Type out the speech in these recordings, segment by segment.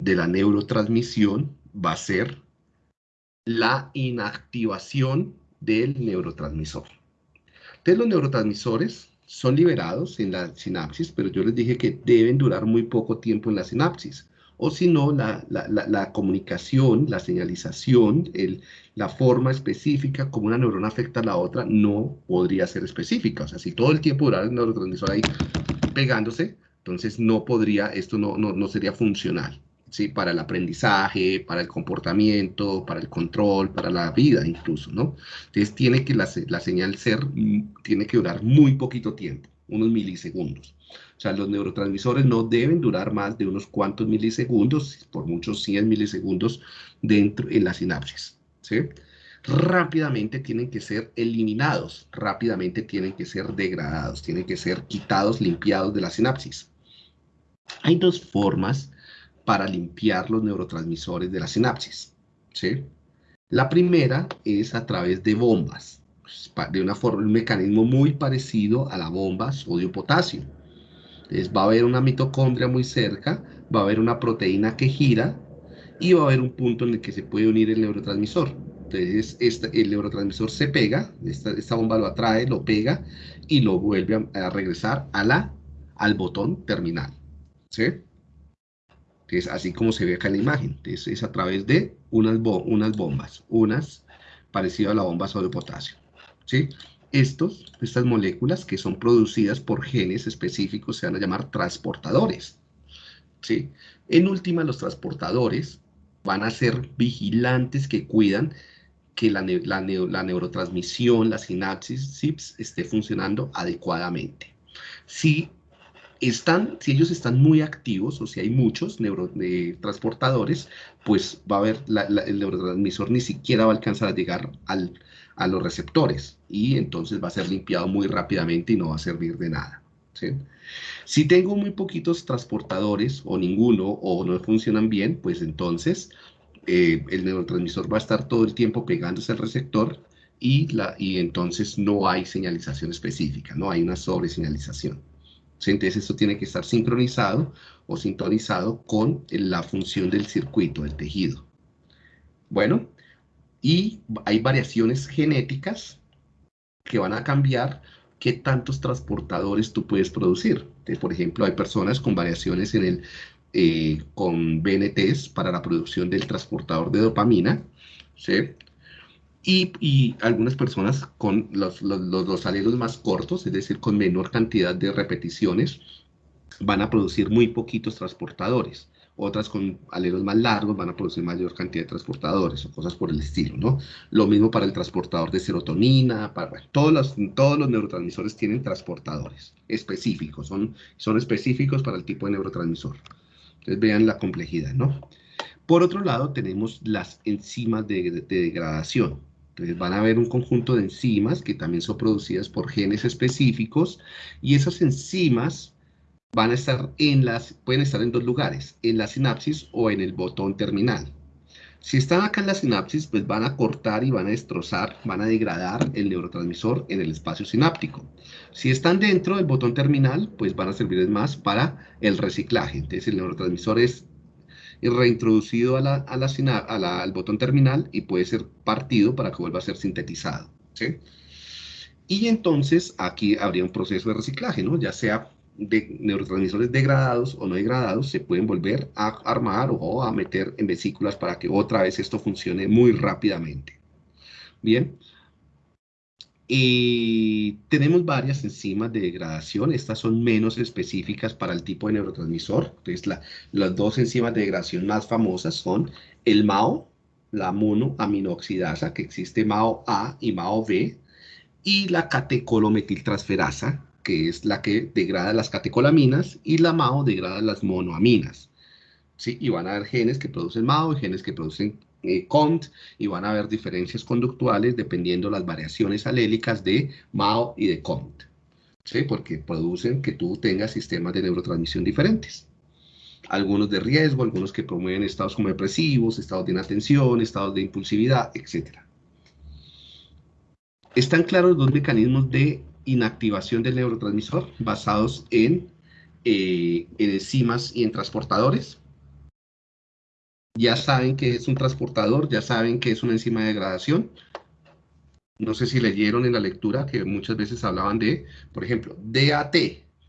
de la neurotransmisión va a ser la inactivación del neurotransmisor. Entonces los neurotransmisores son liberados en la sinapsis, pero yo les dije que deben durar muy poco tiempo en la sinapsis. O si no, la, comunicación, la señalización, la forma específica como una neurona afecta a la otra no podría ser específica. O sea, si todo el tiempo durara el neurotransmisor ahí pegándose, entonces no podría, esto no, no sería funcional. ¿Sí? para el aprendizaje, para el comportamiento, para el control, para la vida incluso, ¿no? Entonces tiene que la, señal ser, mm, tiene que durar muy poquito tiempo, unos milisegundos. O sea, los neurotransmisores no deben durar más de unos cuantos milisegundos, por muchos 100 milisegundos dentro en la sinapsis, ¿sí? Rápidamente tienen que ser eliminados, rápidamente tienen que ser degradados, tienen que ser quitados, limpiados de la sinapsis. Hay dos formas para limpiar los neurotransmisores de la sinapsis. ¿sí? La primera es a través de bombas, pues, de una forma, un mecanismo muy parecido a la bomba sodio-potasio. Entonces va a haber una mitocondria muy cerca, va a haber una proteína que gira y va a haber un punto en el que se puede unir el neurotransmisor. Entonces este, el neurotransmisor se pega, esta, esta, bomba lo atrae, lo pega y lo vuelve a, regresar al botón terminal. ¿sí? Es así como se ve acá en la imagen. es a través de unas, unas bombas, unas parecidas a la bomba sodio potasio. ¿sí? Estos, estas moléculas que son producidas por genes específicos se van a llamar transportadores. ¿sí? En última, los transportadores van a ser vigilantes que cuidan que la, la, la neurotransmisión, la sinapsis, esté funcionando adecuadamente. Si están, si ellos están muy activos o si hay muchos neurotransportadores, pues va a haber, el neurotransmisor ni siquiera va a alcanzar a llegar al, a los receptores y entonces va a ser limpiado muy rápidamente y no va a servir de nada. Si tengo muy poquitos transportadores o ninguno o no funcionan bien, pues entonces eh, el neurotransmisor va a estar todo el tiempo pegándose al receptor y, la, y entonces no hay señalización específica, no hay una sobreseñalización. Entonces esto tiene que estar sincronizado o sintonizado con la función del circuito, del tejido. Bueno, y hay variaciones genéticas que van a cambiar qué tantos transportadores tú puedes producir. por ejemplo, hay personas con variaciones en el, eh, con BNTs para la producción del transportador de dopamina, ¿sí? Y, algunas personas con los, los, alelos más cortos, es decir, con menor cantidad de repeticiones, van a producir muy poquitos transportadores. Otras con alelos más largos van a producir mayor cantidad de transportadores o cosas por el estilo, ¿no? Lo mismo para el transportador de serotonina, para, todos, los, todos los neurotransmisores tienen transportadores específicos, son, son específicos para el tipo de neurotransmisor. Entonces vean la complejidad, ¿no? Por otro lado, tenemos las enzimas de degradación. Van a haber un conjunto de enzimas que también son producidas por genes específicos y esas enzimas van a estar en las, pueden estar en dos lugares, en la sinapsis o en el botón terminal. Si están acá en la sinapsis, pues van a cortar y van a destrozar, van a degradar el neurotransmisor en el espacio sináptico. Si están dentro del botón terminal, pues van a servir más para el reciclaje. Entonces el neurotransmisor es y reintroducido al botón terminal y puede ser partido para que vuelva a ser sintetizado. ¿sí? Y entonces aquí habría un proceso de reciclaje, ¿no? ya sea de neurotransmisores degradados o no degradados, se pueden volver a armar o a meter en vesículas para que otra vez esto funcione muy rápidamente. Bien, y tenemos varias enzimas de degradación, estas son menos específicas para el tipo de neurotransmisor. Entonces, las dos enzimas de degradación más famosas son el MAO, la monoaminoxidasa, que existe MAO-A y MAO-B, y la catecolometiltransferasa, que es la que degrada las catecolaminas, y la MAO degrada las monoaminas. ¿Sí? Y van a haber genes que producen MAO y genes que producen eh, CONT y van a haber diferencias conductuales dependiendo las variaciones alélicas de MAO y de CONT. ¿sí? Porque producen que tú tengas sistemas de neurotransmisión diferentes. Algunos de riesgo, algunos que promueven estados como depresivos, estados de inatención, estados de impulsividad, etc. Están claros dos mecanismos de inactivación del neurotransmisor basados en, eh, en enzimas y en transportadores. Ya saben que es un transportador, ya saben que es una enzima de degradación. No sé si leyeron en la lectura que muchas veces hablaban de, por ejemplo, DAT.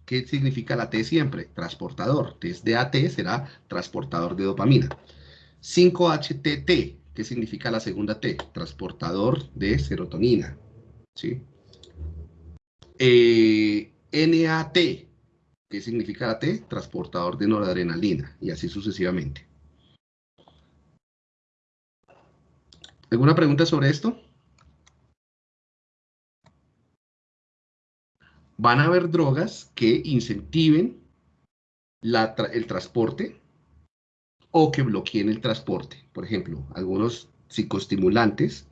¿Qué significa la T siempre? Transportador. Entonces, DAT será transportador de dopamina. 5-HTT. ¿Qué significa la segunda T? Transportador de serotonina. ¿Sí? Eh, NAT. ¿Qué significa la T? Transportador de noradrenalina. Y así sucesivamente. ¿Alguna pregunta sobre esto? Van a haber drogas que incentiven el transporte o que bloqueen el transporte. Por ejemplo, algunos psicoestimulantes,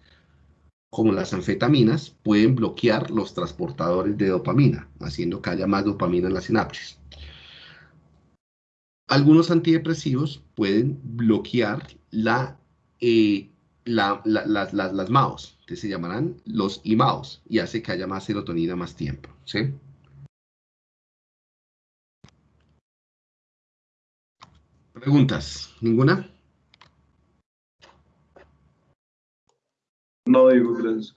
como las anfetaminas, pueden bloquear los transportadores de dopamina, haciendo que haya más dopamina en la sinapsis. Algunos antidepresivos pueden bloquear la eh, las, las MAOs, que se llamarán los IMAOs, y hace que haya más serotonina más tiempo. ¿Preguntas? ¿Ninguna? No digo gracias.